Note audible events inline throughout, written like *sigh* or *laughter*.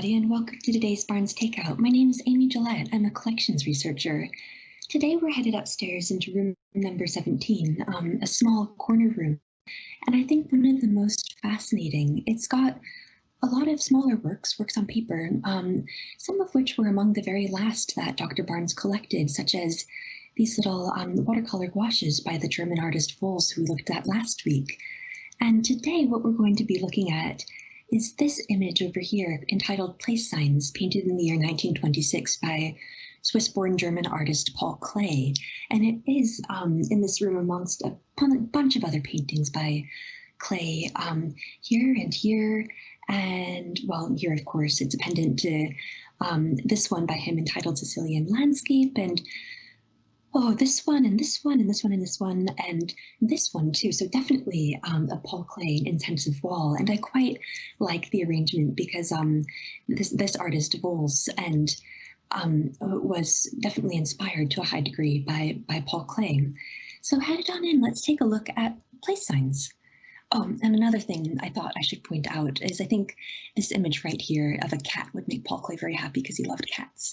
everybody, and welcome to today's Barnes Takeout. My name is Amy Gillette. I'm a collections researcher. Today we're headed upstairs into room number 17, um, a small corner room. And I think one of the most fascinating, it's got a lot of smaller works, works on paper, um, some of which were among the very last that Dr. Barnes collected, such as these little um, watercolor gouaches by the German artist Wols, who we looked at last week. And today what we're going to be looking at is this image over here entitled Place Signs, painted in the year 1926 by Swiss-born German artist Paul Klee. And it is um, in this room amongst a bunch of other paintings by Klee um, here and here. And well, here, of course, it's a pendant to um, this one by him entitled Sicilian Landscape and oh, this one and this one and this one and this one and this one too. So definitely um, a Paul Klee intensive wall. And I quite like the arrangement because um, this, this artist Wols and um, was definitely inspired to a high degree by, by Paul Klee. So headed on in, let's take a look at place signs. Oh, and another thing I thought I should point out is I think this image right here of a cat would make Paul Klee very happy because he loved cats.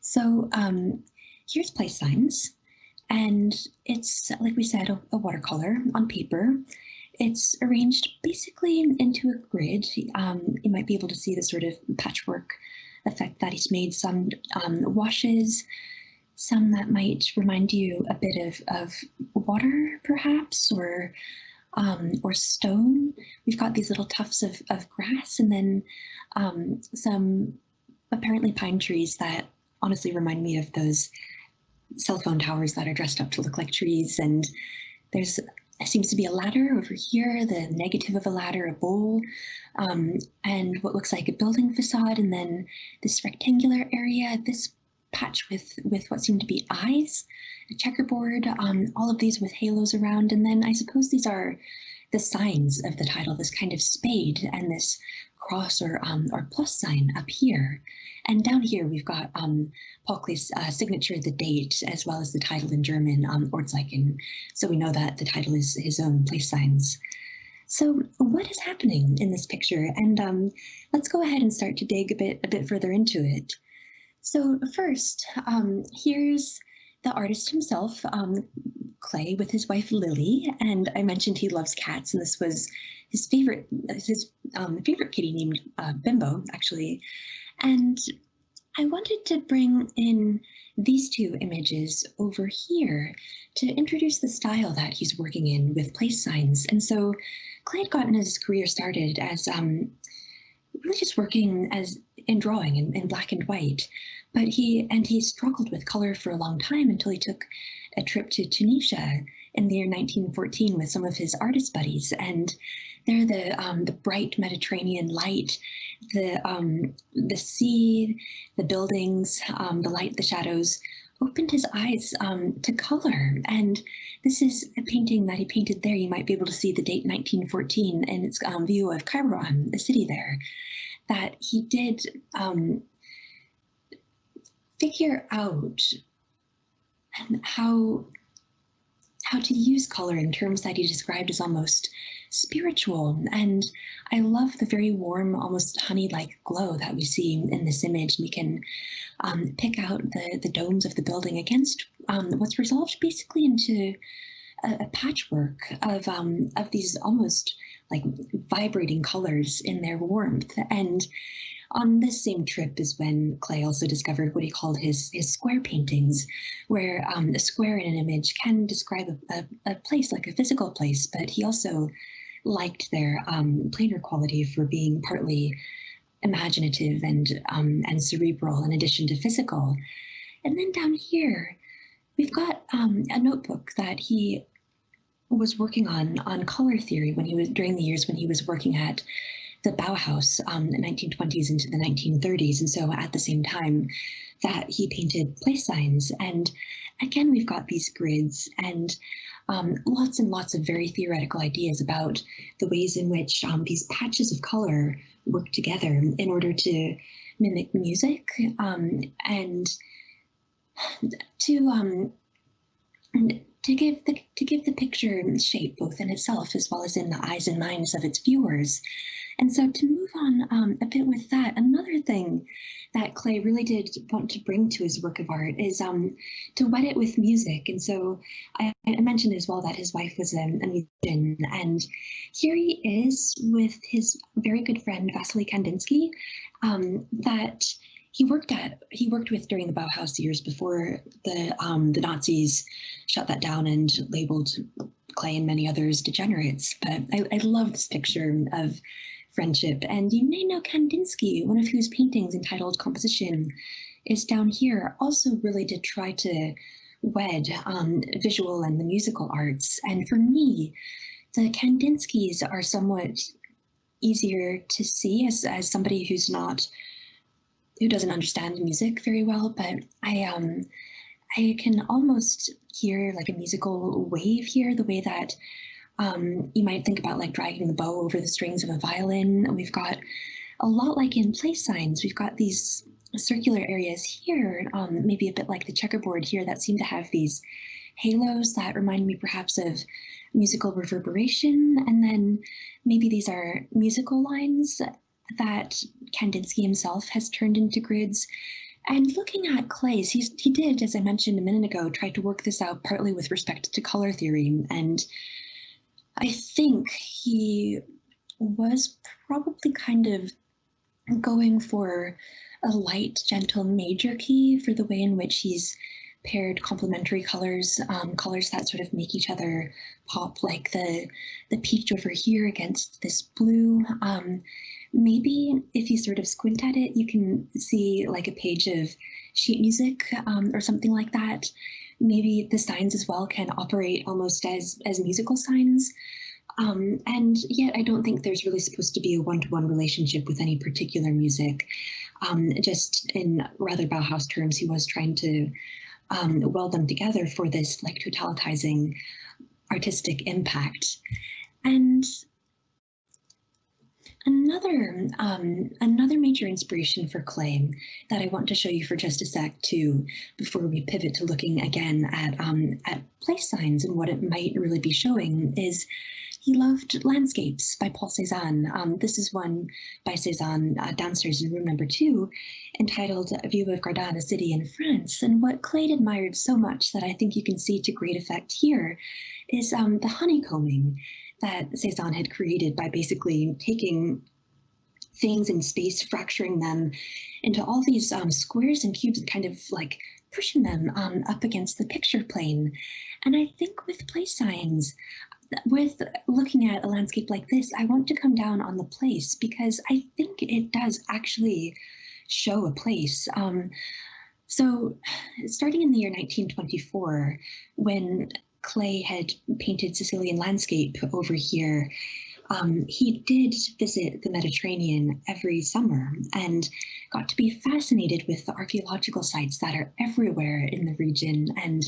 So um, here's place signs. And it's, like we said, a, a watercolor on paper. It's arranged basically into a grid. Um, you might be able to see the sort of patchwork effect that he's made. Some um, washes, some that might remind you a bit of, of water, perhaps, or um, or stone. We've got these little tufts of, of grass and then um, some apparently pine trees that honestly remind me of those cell phone towers that are dressed up to look like trees. And there's seems to be a ladder over here, the negative of a ladder, a bowl, um, and what looks like a building facade, and then this rectangular area, this patch with, with what seem to be eyes, a checkerboard, um, all of these with halos around, and then I suppose these are the signs of the title, this kind of spade and this cross or, um, or plus sign up here. And down here, we've got um, Paul Klee's uh, signature, the date, as well as the title in German, um, Ortszeichen. So we know that the title is his own place signs. So what is happening in this picture? And um, let's go ahead and start to dig a bit, a bit further into it. So first, um, here's the artist himself, um, Klee, with his wife Lily. And I mentioned he loves cats, and this was his favorite, his um, favorite kitty named uh, Bimbo, actually. And I wanted to bring in these two images over here to introduce the style that he's working in with place signs. And so Klee had gotten his career started as um, really just working as in drawing in, in black and white. But he and he struggled with color for a long time until he took a trip to Tunisia in the year 1914 with some of his artist buddies. And there the um, the bright Mediterranean light the um, the sea, the buildings, um, the light, the shadows opened his eyes um, to color. And this is a painting that he painted there. You might be able to see the date 1914 and its um, view of Kairouan, the city there, that he did um, figure out how how to use color in terms that he described as almost spiritual. And I love the very warm, almost honey-like glow that we see in this image. We can um, pick out the, the domes of the building against um, what's resolved basically into a, a patchwork of, um, of these almost like vibrating colors in their warmth. And on this same trip is when Klee also discovered what he called his, his square paintings, where um, a square in an image can describe a, a, a, place like a physical place, but he also liked their um, planar quality for being partly imaginative and um, and cerebral in addition to physical. And then down here, we've got um, a notebook that he was working on on color theory when he was during the years when he was working at the Bauhaus um, the 1920s into the 1930s. And so at the same time that he painted place signs. And again, we've got these grids and um, lots and lots of very theoretical ideas about the ways in which um, these patches of color work together in order to mimic music um, and to um, to give the to give the picture shape both in itself as well as in the eyes and minds of its viewers. And so to move on um, a bit with that, another thing that Klee really did want to bring to his work of art is um, to wet it with music. And so I, I mentioned as well that his wife was a, a, musician. And here he is with his very good friend Vasily Kandinsky, um, that he worked at he worked with during the Bauhaus years before the um, the Nazis shut that down and labeled Klee and many others degenerates. But I, I love this picture of friendship. And you may know Kandinsky, one of whose paintings entitled Composition is down here, also really did try to wed um, visual and the musical arts. And for me, the Kandinskys are somewhat easier to see as, as somebody who's not who doesn't understand music very well, but I um I can almost hear like a musical wave here, the way that um, you might think about like dragging the bow over the strings of a violin. We've got a lot like in place signs. We've got these circular areas here, um, maybe a bit like the checkerboard here, that seem to have these halos that remind me perhaps of musical reverberation. And then maybe these are musical lines that Kandinsky himself has turned into grids. And looking at Klee's, he's, he did, as I mentioned a minute ago, try to work this out partly with respect to color theory. And I think he was probably kind of going for a light, gentle major key for the way in which he's paired complementary colors, um, colors that sort of make each other pop, like the the peach over here against this blue. Um, maybe if you sort of squint at it, you can see like a page of sheet music um, or something like that. Maybe the signs as well can operate almost as, as musical signs. Um, and yet I don't think there's really supposed to be a one-to-one -one relationship with any particular music. Um, just in rather Bauhaus terms, he was trying to um, weld them together for this like totalitizing artistic impact. And Another um, another major inspiration for Klee that I want to show you for just a sec too, before we pivot to looking again at um, at place signs and what it might really be showing is he loved landscapes by Paul Cézanne. Um, this is one by Cézanne uh, downstairs in room number two, entitled A View of Gardanne, a City in France. And what Klee admired so much that I think you can see to great effect here is um, the honeycombing that Cezanne had created by basically taking things in space, fracturing them into all these um, squares and cubes, kind of like pushing them um, up against the picture plane. And I think with place signs, with looking at a landscape like this, I want to come down on the place because I think it does actually show a place. Um, so starting in the year 1924, when Klee had painted Sicilian landscape over here, um, he did visit the Mediterranean every summer and got to be fascinated with the archaeological sites that are everywhere in the region. And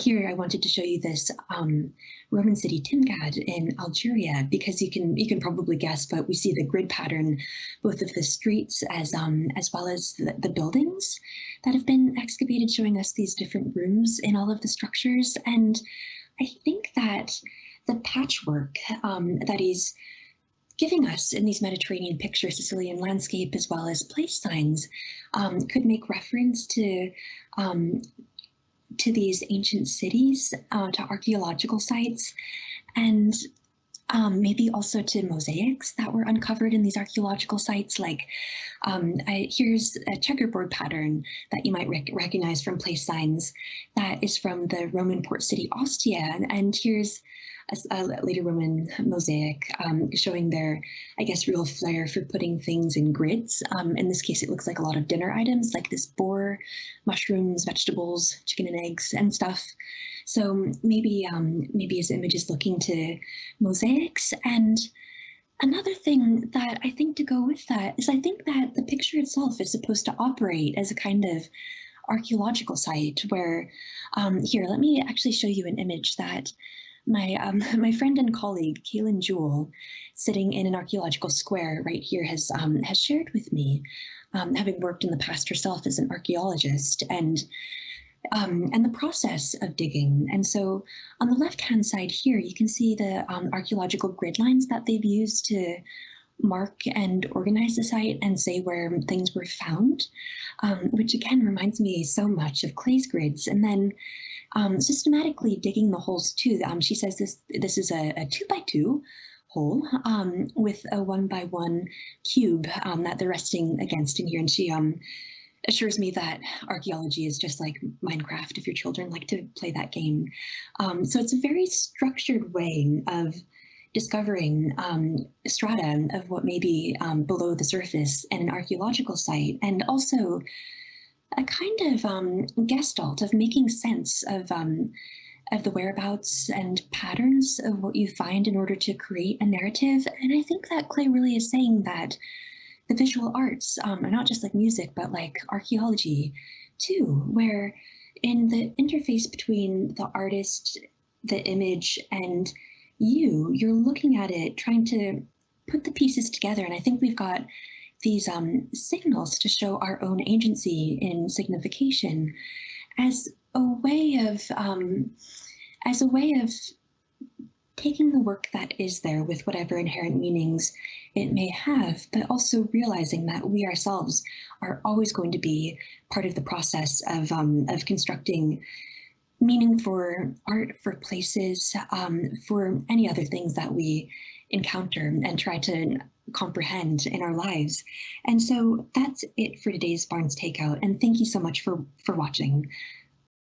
here I wanted to show you this um, Roman city Timgad in Algeria because you can you can probably guess, but we see the grid pattern both of the streets as um, as well as the, the buildings that have been excavated, showing us these different rooms in all of the structures. And I think that the patchwork um, that he's giving us in these Mediterranean pictures, Sicilian landscape, as well as place signs, um, could make reference to um, to these ancient cities, uh, to archaeological sites, and um, maybe also to mosaics that were uncovered in these archaeological sites. Like um, I, here's a checkerboard pattern that you might rec recognize from place signs that is from the Roman port city Ostia. And, and here's a, later Roman mosaic um, showing their, I guess, real flair for putting things in grids. Um, in this case, it looks like a lot of dinner items like this boar, mushrooms, vegetables, chicken and eggs and stuff. So maybe um, maybe his image is looking to mosaics. And another thing that I think to go with that is I think that the picture itself is supposed to operate as a kind of archaeological site where um, here, let me actually show you an image that my um, *laughs* my friend and colleague Kaylin Jewell, sitting in an archaeological square right here, has um, has shared with me, um, having worked in the past herself as an archaeologist and um, and the process of digging. And so on the left hand side here, you can see the um, archaeological grid lines that they've used to mark and organize the site and say where things were found, um, which again reminds me so much of Klee's grids. And then um, systematically digging the holes too. Um, she says this this is a, a two by two hole um, with a one by one cube um, that they're resting against in here. And she um, assures me that archaeology is just like Minecraft if your children like to play that game. Um, so it's a very structured way of discovering um, strata of what may be um, below the surface in an archaeological site, and also a kind of um, gestalt of making sense of um, of the whereabouts and patterns of what you find in order to create a narrative. And I think that Klee really is saying that the visual arts um, are not just like music, but like archaeology too, where in the interface between the artist, the image, and you, you're looking at it, trying to put the pieces together. And I think we've got these um, signals to show our own agency in signification as a way of um, as a way of taking the work that is there with whatever inherent meanings it may have, but also realizing that we ourselves are always going to be part of the process of um, of constructing meaning for art, for places, um, for any other things that we encounter and try to comprehend in our lives. And so that's it for today's Barnes Takeout. And thank you so much for, for watching.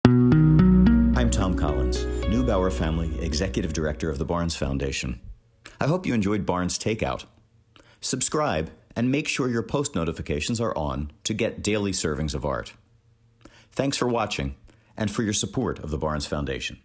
I'm Thom Collins, Neubauer Family Executive Director of the Barnes Foundation. I hope you enjoyed Barnes Takeout. Subscribe and make sure your post notifications are on to get daily servings of art. Thanks for watching and for your support of the Barnes Foundation.